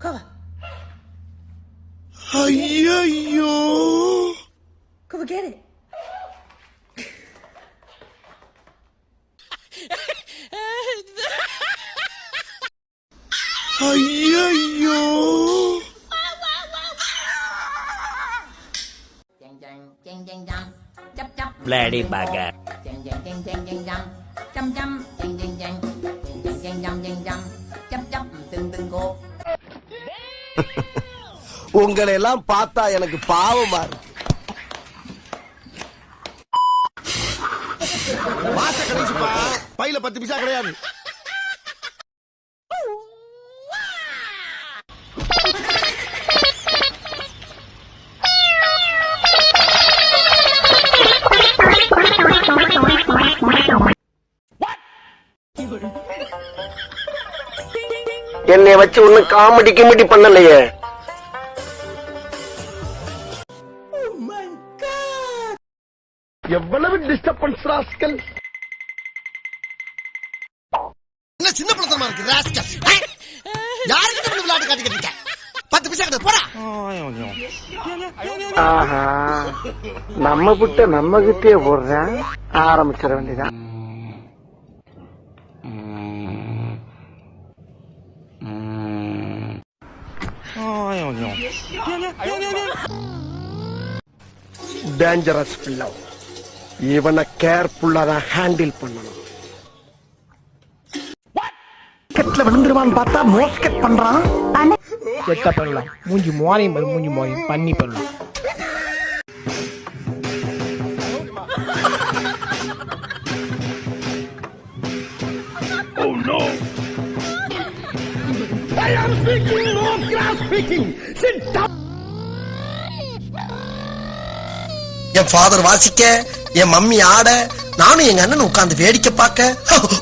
Kaka. Hayayo. Go get it. Hayayo. Lady Baga. Chăm chăm, chăm chăm, chăm chăm, chăm chăm, chăm chăm, từng từng cô. உங்களை எல்லாம் பார்த்தா எனக்கு பாவமா இருக்கு. மாச கடைசிப்பா? பையில பத்து பைசா கிடையாது. என்னை வச்சு ஒன்னும் காமெடி கிமெடி பண்ணலையே. எவ்வளவு டிஸ்டர்பன்ஸ் ராஸ்கல் என்ன சின்ன பழத்தனமா இருக்கு ராஸ்கல் யாருக்கிட்ட வந்து விளையாட்டு காட்டிக்கிட்டு இருக்க? பத்து பைசா கிட்ட போடா. ஆஹா நம்ம புட்ட நம்ம கிட்டே போடுறேன் ஆரம்பிச்சிட வேண்டியதான் டேஞ்சரஸ் பிள்ளை இவனை கேர்ஃபுல்லா தான் ஹேண்டில் பண்ணணும். கெட்ல விழுந்துருவான்னு பார்த்தா மோஸ்கெட் பண்றான். செத்த பண்ணலாம். மூஞ்சி மோரையும் பாரு மூஞ்சி மோரையும் பண்ணி பண்ணலாம். என் ஃபாதர் வாசிக்க என் மம்மி ஆட நானும் எங்க அண்ணன் உட்கார்ந்து வேடிக்கை பார்க்க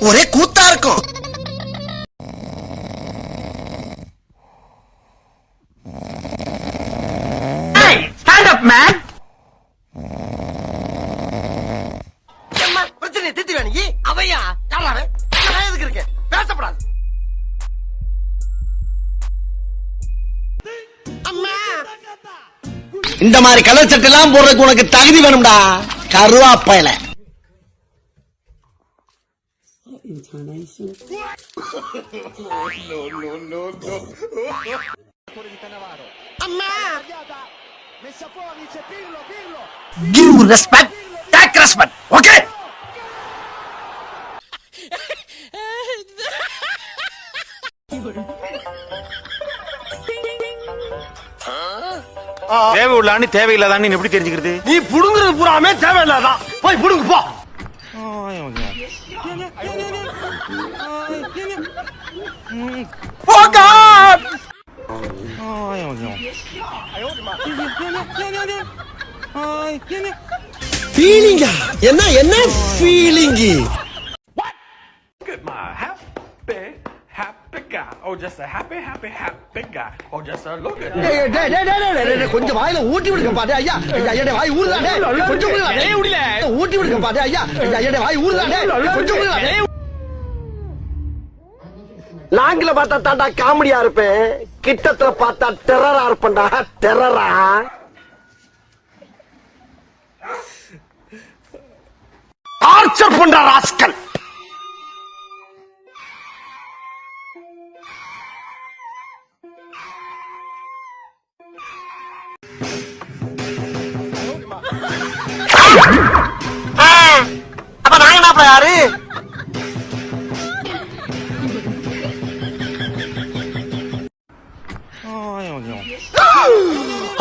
ஒரே கூத்தா இருக்கும். பிரச்சனை திட்டு அவையா? யாரா அவன்? நான் எதுக்கு இருக்கேன்? பேசப்படாது. இந்த மாதிரி கலர் சட்டை எல்லாம் போடுறதுக்கு உனக்கு தகுதி வேணும்டா. கருவாப்பையில Give respect, take respect, தேவை உள்ளான்னு தேவையில்லாதான்னு எப்படி தெரிஞ்சுக்கிறது? நீ புடுங்குறது பூராமே தேவையில்லாதான் போய் புடுங்கு போ. ஃபீலிங்கா என்ன என்ன ஃபீலிங்கு ஓ ஜஸ்ட் ஹாப்பி ஹாப்பி ஹாப்பி காய் ஓ ஜஸ்ட் லுக் டேய் டேய் டேய் டேய் டேய் கொஞ்சம் வாயில ஊட்டி விடுங்க பாரு ஐயா. ஐயா டேய் வாய் ஊறுதா டேய். கொஞ்சம் ஊறுதா டேய். ஊடில ஊட்டி விடுங்க பாரு ஐயா. ஐயா டேய் வாய் ஊறுதா டேய். கொஞ்சம் ஊறுதா டேய். லாங்கில பார்த்தா தாண்டா காமெடியா இருப்பேன். கிட்டத்துல பார்த்தா டெரரா இருப்பேன்டா. டெரரா ஆர்ச்சர் பண்ற ராஸ்கல்.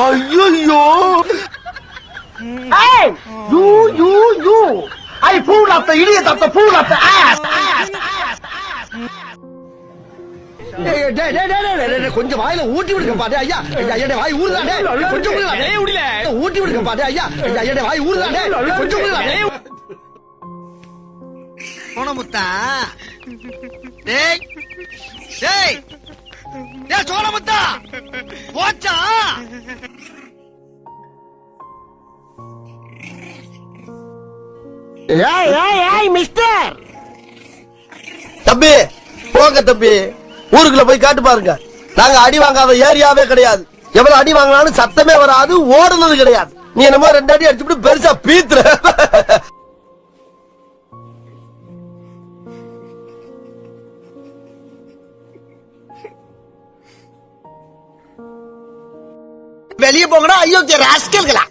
ஐயோ Hey! You, you, you! I fool of the idiot of the fool of the ass! ass, கொஞ்சம் வாயில ஊட்டி விடுங்க பாரு ஐயா. ஐயா வாய் ஊறுதானே கொஞ்சம் விடுங்க ஊட்டி விடுங்க ஐயா. ஐயா வாய் கொஞ்சம் சோனமுத்தா டேய். டேய் டேய். சோனமுத்தா போச்சா? ஏய் ஏய் ஏய் மிஸ்டர் தம்பி போங்க தம்பி. ஊருக்குள்ள போய் காட்டு பாருங்க. நாங்க அடி வாங்காத ஏரியாவே கிடையாது. எவ்வளவு அடி வாங்கினாலும் சத்தமே வராது ஓடுனது கிடையாது. நீ என்னமோ ரெண்டு அடி அடிச்சுட்டு பெருசா பீத்துற. வெளியே போங்கடா. ஐயோ ராஸ்கல்களா?